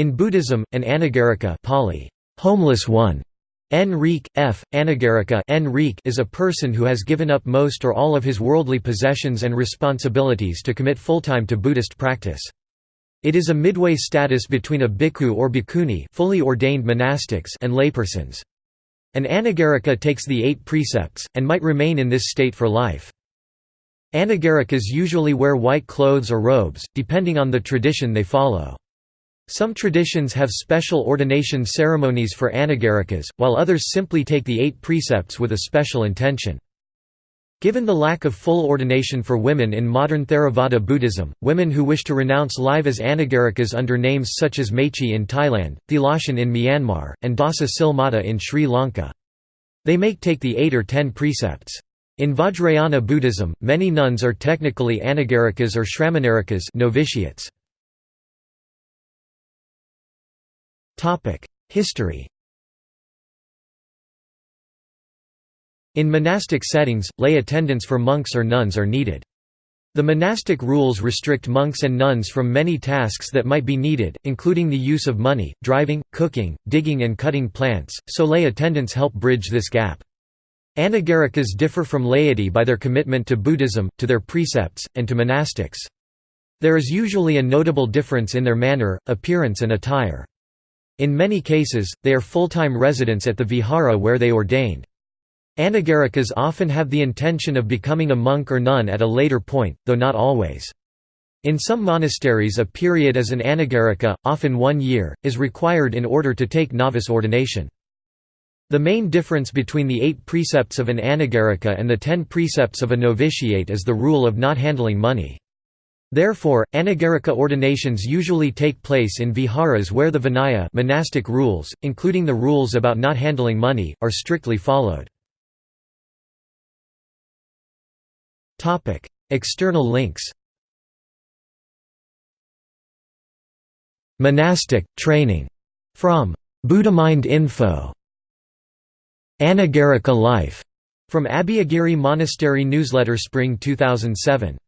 In Buddhism, an anagarika Pali, homeless one, N. F. Anagarika N. is a person who has given up most or all of his worldly possessions and responsibilities to commit full-time to Buddhist practice. It is a midway status between a bhikkhu or bhikkhuni fully ordained monastics and laypersons. An anagarika takes the eight precepts, and might remain in this state for life. Anagarikas usually wear white clothes or robes, depending on the tradition they follow. Some traditions have special ordination ceremonies for anagarikas, while others simply take the eight precepts with a special intention. Given the lack of full ordination for women in modern Theravada Buddhism, women who wish to renounce live as anagarikas under names such as Mechi in Thailand, Thilashin in Myanmar, and Dasa Silmata in Sri Lanka. They may take the eight or ten precepts. In Vajrayana Buddhism, many nuns are technically anagarikas or shramanarikas novitiates. History In monastic settings, lay attendants for monks or nuns are needed. The monastic rules restrict monks and nuns from many tasks that might be needed, including the use of money, driving, cooking, digging and cutting plants, so lay attendants help bridge this gap. Anagarikas differ from laity by their commitment to Buddhism, to their precepts, and to monastics. There is usually a notable difference in their manner, appearance and attire. In many cases, they are full-time residents at the vihara where they ordained. Anagarikas often have the intention of becoming a monk or nun at a later point, though not always. In some monasteries a period as an anagarika, often one year, is required in order to take novice ordination. The main difference between the eight precepts of an anagarika and the ten precepts of a novitiate is the rule of not handling money. Therefore, anagarika ordinations usually take place in viharas where the vinaya monastic rules, including the rules about not handling money, are strictly followed. External links Monastic, training. From Buddhamind Info. Anagarika Life. From Abhayagiri Monastery Newsletter Spring 2007.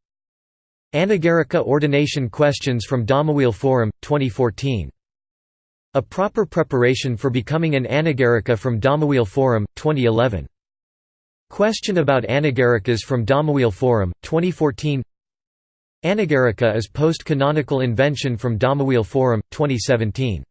Anagarika Ordination Questions from Dhammawheel Forum, 2014. A Proper Preparation for Becoming an Anagarika from Dhammawheel Forum, 2011. Question about Anagarikas from Dhammawheel Forum, 2014 Anagarika is post-canonical invention from Dhammawheel Forum, 2017